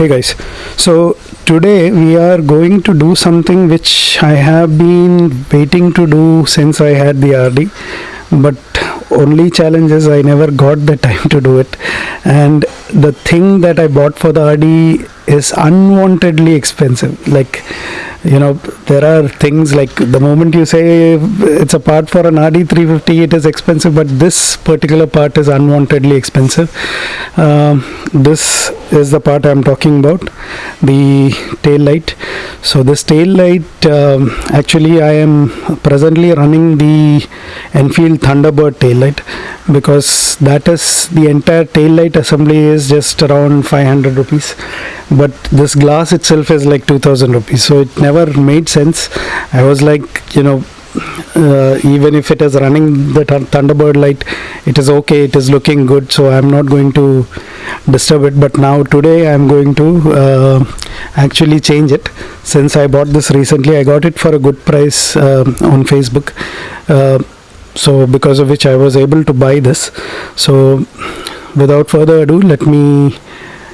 Hey guys, so today we are going to do something which I have been waiting to do since I had the RD, but only challenge is I never got the time to do it. And the thing that I bought for the RD is unwantedly expensive. Like, you know, there are things like the moment you say it's a part for an RD 350, it is expensive, but this particular part is unwantedly expensive. Um, this is the part I'm talking about, the tail light. So this tail light, um, actually, I am presently running the Enfield Thunderbird tail light because that is the entire tail light assembly is just around 500 rupees but this glass itself is like 2000 rupees. So it never made sense. I was like you know uh, even if it is running the th- thunderbird light it is okay. It is looking good. So i'm not going to disturb it. But now today i'm going to uh, actually change it. Since i bought this recently i got it for a good price uh, on facebook. Uh, so because of which i was able to buy this. So without further ado let me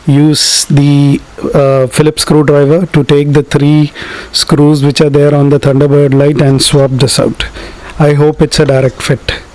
use the uh, Phillips screwdriver to take the three screws which are there on the Thunderbird light and swap this out. I hope it's a direct fit.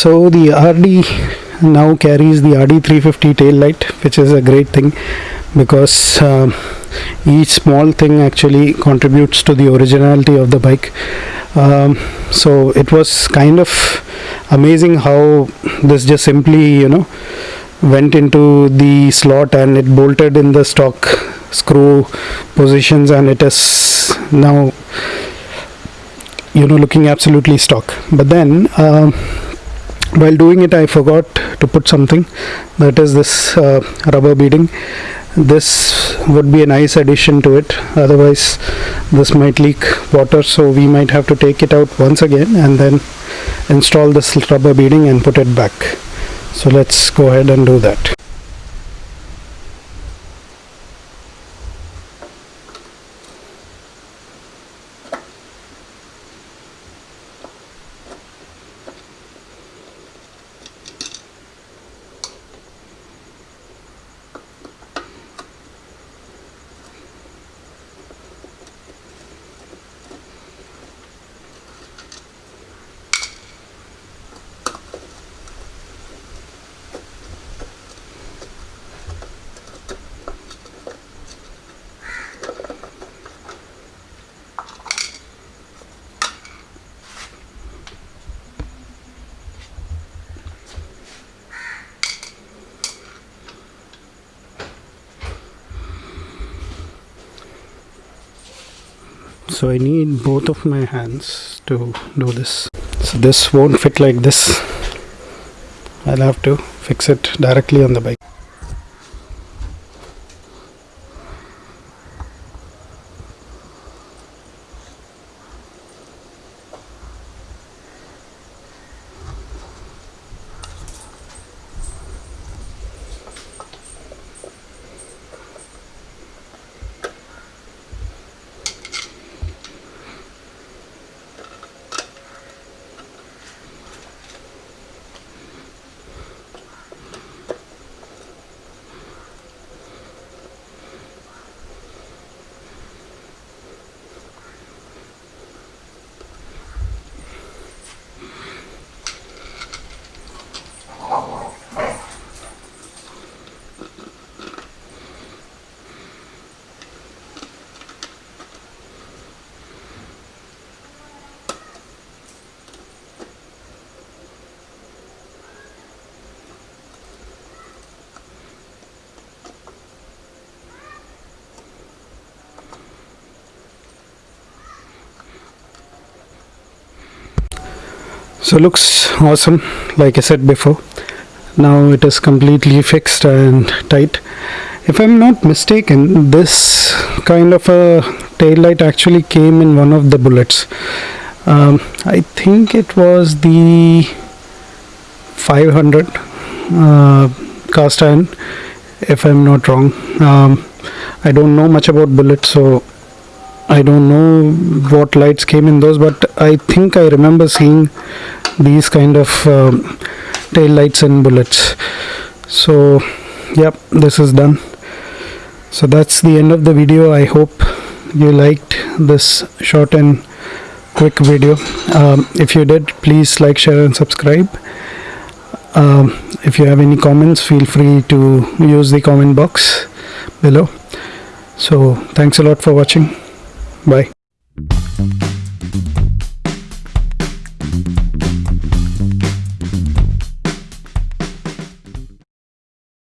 So the RD now carries the RD 350 tail light, which is a great thing because um each small thing actually contributes to the originality of the bike. Um, so it was kind of amazing how this just simply, you know, went into the slot and it bolted in the stock screw positions and it is now you know looking absolutely stock but then um, while doing it i forgot to put something. That is this uh, rubber beading. This would be a nice addition to it. Otherwise this might leak water so we might have to take it out once again and then install this rubber beading and put it back. So let's go ahead and do that so I need both of my hands to do this. So this won't fit like this. I'll have to fix it directly on the bike so looks awesome like I said before. Now it is completely fixed and tight. If I'm not mistaken this kind of a tail light actually came in one of the bullets. Um, I think it was the 500 uh, cast iron if I'm not wrong. Um, I don't know much about bullets so I don't know what lights came in those, but I think I remember seeing these kind of um, tail lights and bullets. So, yep, this is done. So that's the end of the video. I hope you liked this short and quick video. Um, if you did, please like, share, and subscribe. Um, if you have any comments, feel free to use the comment box below. So, thanks a lot for watching. Bye.